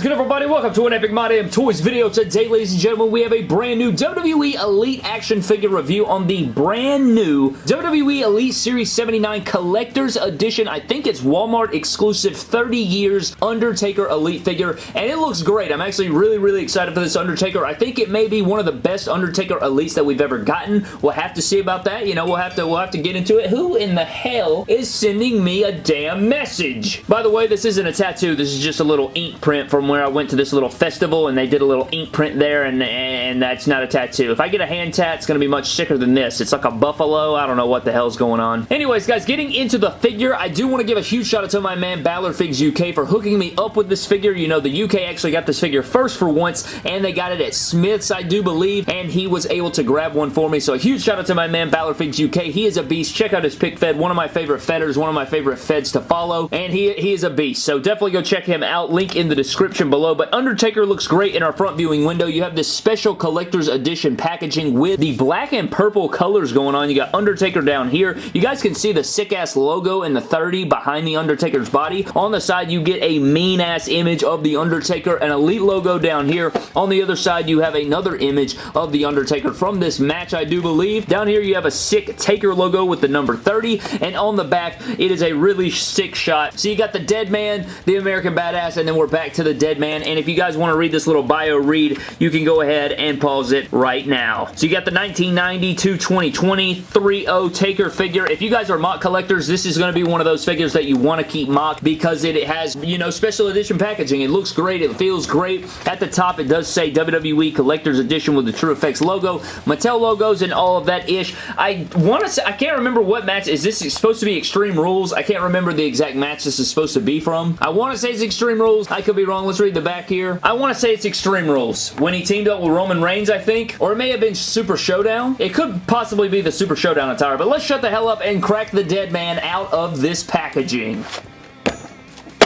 is good everybody? Welcome to an Epic My Damn Toys video. Today, ladies and gentlemen, we have a brand new WWE Elite action figure review on the brand new WWE Elite Series 79 Collector's Edition. I think it's Walmart exclusive 30 years Undertaker Elite figure, and it looks great. I'm actually really, really excited for this Undertaker. I think it may be one of the best Undertaker Elites that we've ever gotten. We'll have to see about that. You know, we'll have to we'll have to get into it. Who in the hell is sending me a damn message? By the way, this isn't a tattoo. This is just a little ink print from where I went to this little festival and they did a little ink print there and, and that's not a tattoo. If I get a hand tat, it's going to be much sicker than this. It's like a buffalo. I don't know what the hell's going on. Anyways, guys, getting into the figure, I do want to give a huge shout out to my man Balor Figs UK for hooking me up with this figure. You know, the UK actually got this figure first for once and they got it at Smyths, I do believe, and he was able to grab one for me. So a huge shout out to my man Balor Figs UK. He is a beast. Check out his pick fed. One of my favorite fedders, one of my favorite feds to follow, and he, he is a beast. So definitely go check him out. Link in the description below. But Undertaker looks great in our front viewing window. You have this special collector's edition packaging with the black and purple colors going on. You got Undertaker down here. You guys can see the sick-ass logo in the 30 behind the Undertaker's body. On the side, you get a mean-ass image of the Undertaker, an Elite logo down here. On the other side, you have another image of the Undertaker from this match, I do believe. Down here, you have a sick Taker logo with the number 30, and on the back, it is a really sick shot. So you got the Dead Man, the American Badass, and then we're back to the Dead Man, and if you guys want to read this little bio read, you can go ahead and pause it right now. So you got the 1990 to 2020 3-0 Taker figure. If you guys are mock collectors, this is going to be one of those figures that you want to keep mock because it has, you know, special edition packaging. It looks great. It feels great. At the top, it does say WWE Collector's Edition with the True Effects logo, Mattel logos, and all of that ish. I want to say, I can't remember what match. Is this supposed to be Extreme Rules? I can't remember the exact match this is supposed to be from. I want to say it's Extreme Rules. I could be wrong. Let's read the back here. I want to say it's Extreme Rules. When he teamed up with Roman Reigns, I think. Or it may have been Super Showdown. It could possibly be the Super Showdown attire. But let's shut the hell up and crack the dead man out of this packaging.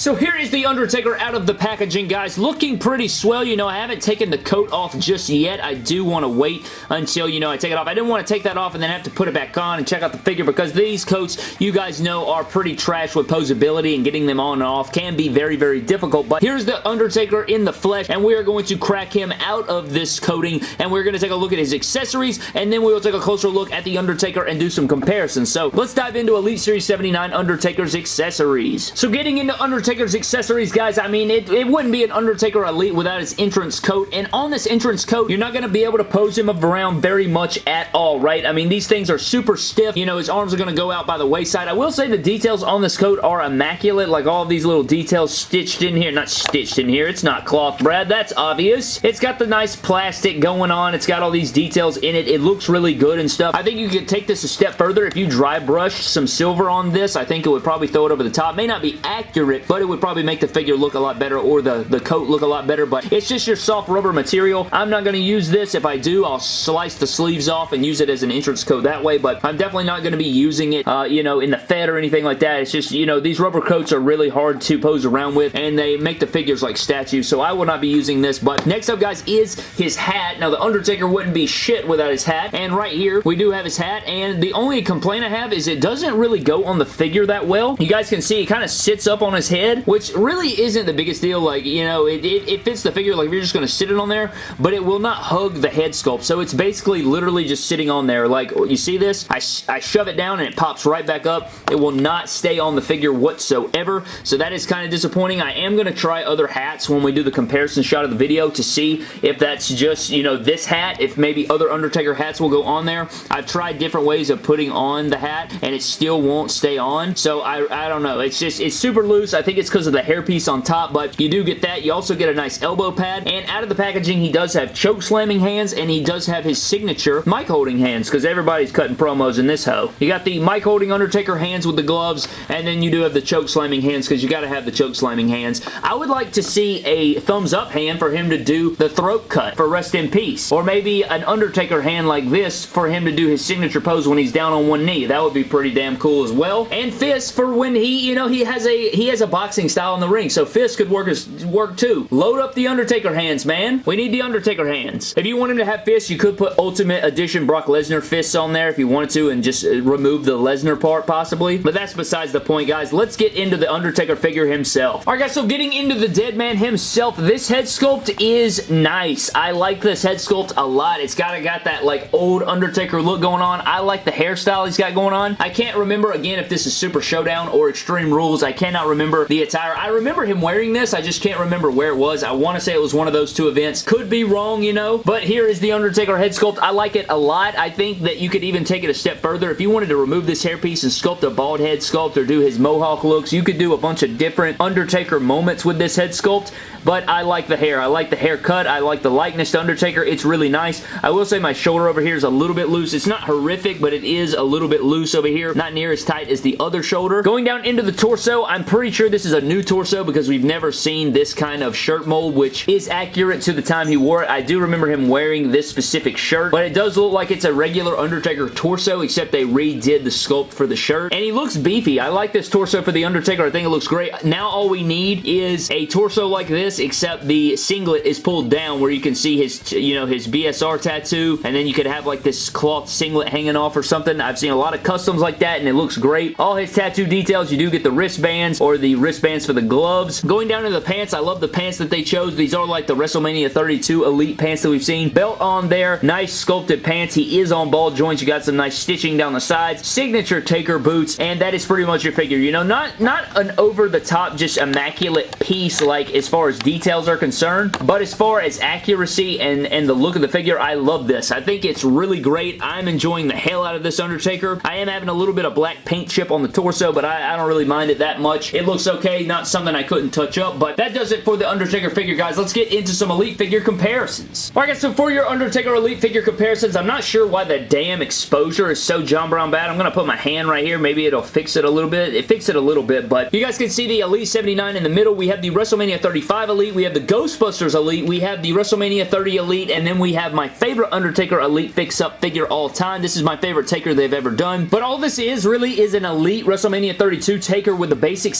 So here is The Undertaker out of the packaging, guys. Looking pretty swell. You know, I haven't taken the coat off just yet. I do want to wait until, you know, I take it off. I didn't want to take that off and then have to put it back on and check out the figure because these coats, you guys know, are pretty trash with posability and getting them on and off can be very, very difficult. But here's The Undertaker in the flesh and we are going to crack him out of this coating and we're going to take a look at his accessories and then we will take a closer look at The Undertaker and do some comparisons. So let's dive into Elite Series 79 Undertaker's accessories. So getting into Undertaker Undertaker's accessories, guys, I mean, it, it wouldn't be an Undertaker Elite without his entrance coat, and on this entrance coat, you're not going to be able to pose him around very much at all, right? I mean, these things are super stiff. You know, his arms are going to go out by the wayside. I will say the details on this coat are immaculate, like all these little details stitched in here. Not stitched in here. It's not cloth, Brad. That's obvious. It's got the nice plastic going on. It's got all these details in it. It looks really good and stuff. I think you could take this a step further. If you dry brushed some silver on this, I think it would probably throw it over the top. May not be accurate, but it would probably make the figure look a lot better or the, the coat look a lot better, but it's just your soft rubber material. I'm not going to use this. If I do, I'll slice the sleeves off and use it as an entrance coat that way, but I'm definitely not going to be using it, uh, you know, in the Fed or anything like that. It's just, you know, these rubber coats are really hard to pose around with, and they make the figures like statues, so I will not be using this, but next up, guys, is his hat. Now, The Undertaker wouldn't be shit without his hat, and right here, we do have his hat, and the only complaint I have is it doesn't really go on the figure that well. You guys can see it kind of sits up on his head, which really isn't the biggest deal. Like, you know, it, it, it fits the figure like you're just going to sit it on there, but it will not hug the head sculpt. So it's basically literally just sitting on there. Like, you see this? I, I shove it down and it pops right back up. It will not stay on the figure whatsoever. So that is kind of disappointing. I am going to try other hats when we do the comparison shot of the video to see if that's just, you know, this hat, if maybe other Undertaker hats will go on there. I've tried different ways of putting on the hat and it still won't stay on. So I, I don't know. It's just, it's super loose. I think it's because of the hairpiece on top, but you do get that. You also get a nice elbow pad, and out of the packaging, he does have choke slamming hands, and he does have his signature mic holding hands, because everybody's cutting promos in this hoe. You got the mic holding Undertaker hands with the gloves, and then you do have the choke slamming hands, because you got to have the choke slamming hands. I would like to see a thumbs up hand for him to do the throat cut for Rest in Peace, or maybe an Undertaker hand like this for him to do his signature pose when he's down on one knee. That would be pretty damn cool as well. And fist for when he, you know, he has a he has a box boxing style in the ring, so fists could work, as, work too. Load up the Undertaker hands, man. We need the Undertaker hands. If you want him to have fists, you could put Ultimate Edition Brock Lesnar fists on there if you wanted to and just uh, remove the Lesnar part possibly, but that's besides the point, guys. Let's get into the Undertaker figure himself. Alright, guys, so getting into the dead man himself, this head sculpt is nice. I like this head sculpt a lot. It's kind of got that, like, old Undertaker look going on. I like the hairstyle he's got going on. I can't remember, again, if this is Super Showdown or Extreme Rules. I cannot remember the attire. I remember him wearing this. I just can't remember where it was. I want to say it was one of those two events. Could be wrong, you know, but here is the Undertaker head sculpt. I like it a lot. I think that you could even take it a step further. If you wanted to remove this hairpiece and sculpt a bald head sculpt or do his mohawk looks, you could do a bunch of different Undertaker moments with this head sculpt but I like the hair. I like the haircut. I like the likeness to Undertaker. It's really nice. I will say my shoulder over here is a little bit loose. It's not horrific, but it is a little bit loose over here. Not near as tight as the other shoulder. Going down into the torso, I'm pretty sure this is a new torso because we've never seen this kind of shirt mold, which is accurate to the time he wore it. I do remember him wearing this specific shirt, but it does look like it's a regular Undertaker torso, except they redid the sculpt for the shirt. And he looks beefy. I like this torso for the Undertaker. I think it looks great. Now all we need is a torso like this except the singlet is pulled down where you can see his, you know, his BSR tattoo and then you could have like this cloth singlet hanging off or something. I've seen a lot of customs like that and it looks great. All his tattoo details, you do get the wristbands or the wristbands for the gloves. Going down to the pants, I love the pants that they chose. These are like the WrestleMania 32 Elite pants that we've seen. Belt on there, nice sculpted pants. He is on ball joints. You got some nice stitching down the sides. Signature Taker boots and that is pretty much your figure. You know, not, not an over-the-top, just immaculate piece like as far as details are concerned, but as far as accuracy and, and the look of the figure, I love this. I think it's really great. I'm enjoying the hell out of this Undertaker. I am having a little bit of black paint chip on the torso, but I, I don't really mind it that much. It looks okay, not something I couldn't touch up, but that does it for the Undertaker figure, guys. Let's get into some Elite figure comparisons. Alright guys, so for your Undertaker Elite figure comparisons, I'm not sure why the damn exposure is so John Brown bad. I'm going to put my hand right here. Maybe it'll fix it a little bit. It fixed it a little bit, but you guys can see the Elite 79 in the middle. We have the WrestleMania 35 Elite. We have the Ghostbusters Elite. We have the WrestleMania 30 Elite. And then we have my favorite Undertaker Elite fix-up figure all time. This is my favorite Taker they've ever done. But all this is really is an Elite WrestleMania 32 Taker with the basic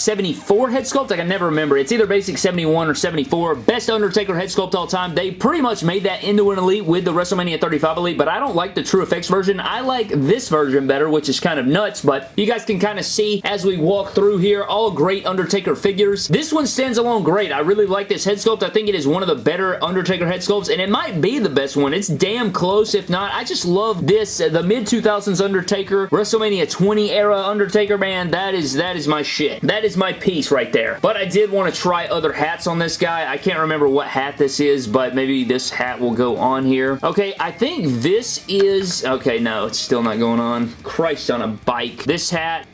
74 head sculpt. I can never remember. It's either basic 71 or 74. Best Undertaker head sculpt all time. They pretty much made that into an Elite with the WrestleMania 35 Elite, but I don't like the True Effects version. I like this version better, which is kind of nuts, but you guys can kind of see as we walk through here, all great Undertaker figures. This one stands alone great. I really like this head sculpt. I think it is one of the better Undertaker head sculpts, and it might be the best one. It's damn close, if not. I just love this, uh, the mid-2000s Undertaker, WrestleMania 20 era Undertaker, man. That is, that is my shit. That is my piece right there. But I did want to try other hats on this guy. I can't remember what hat this is, but maybe this hat will go on here. Okay, I think this is... Okay, no, it's still not going on. Christ on a bike. This hat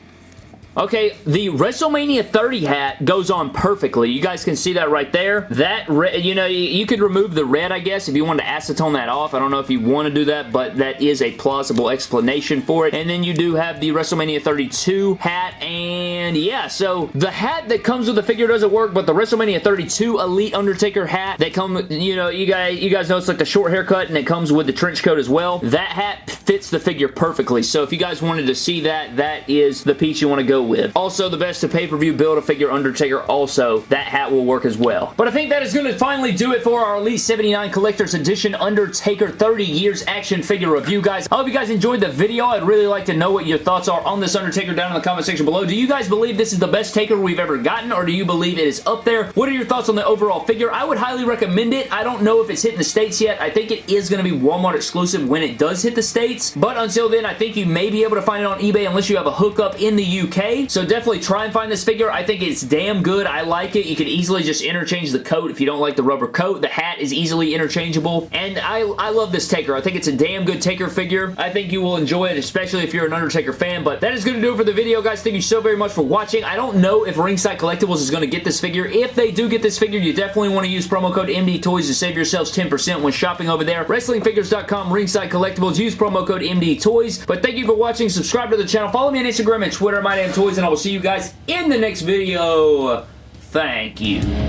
Okay, the WrestleMania 30 hat goes on perfectly. You guys can see that right there. That, you know, you could remove the red, I guess, if you wanted to acetone that off. I don't know if you want to do that, but that is a plausible explanation for it. And then you do have the WrestleMania 32 hat, and yeah, so the hat that comes with the figure doesn't work, but the WrestleMania 32 Elite Undertaker hat that come, you know, you guys, you guys know it's like the short haircut, and it comes with the trench coat as well. That hat fits the figure perfectly, so if you guys wanted to see that, that is the piece you want to go with. Also, the best to pay-per-view Build-A-Figure Undertaker also. That hat will work as well. But I think that is going to finally do it for our Elite 79 Collector's Edition Undertaker 30 Years action figure review, guys. I hope you guys enjoyed the video. I'd really like to know what your thoughts are on this Undertaker down in the comment section below. Do you guys believe this is the best Taker we've ever gotten, or do you believe it is up there? What are your thoughts on the overall figure? I would highly recommend it. I don't know if it's hitting the States yet. I think it is going to be Walmart exclusive when it does hit the States, but until then, I think you may be able to find it on eBay unless you have a hookup in the UK, so definitely try and find this figure. I think it's damn good. I like it. You can easily just interchange the coat if you don't like the rubber coat. The hat is easily interchangeable, and I, I love this Taker. I think it's a damn good Taker figure. I think you will enjoy it, especially if you're an Undertaker fan, but that is going to do it for the video, guys. Thank you so very much for watching. I don't know if Ringside Collectibles is going to get this figure. If they do get this figure, you definitely want to use promo code MD Toys to save yourselves 10% when shopping over there. WrestlingFigures.com, Ringside Collectibles. Use promo code MD Toys. But thank you for watching. Subscribe to the channel. Follow me on Instagram and Twitter, My Damn Toys, and I will see you guys in the next video. Thank you.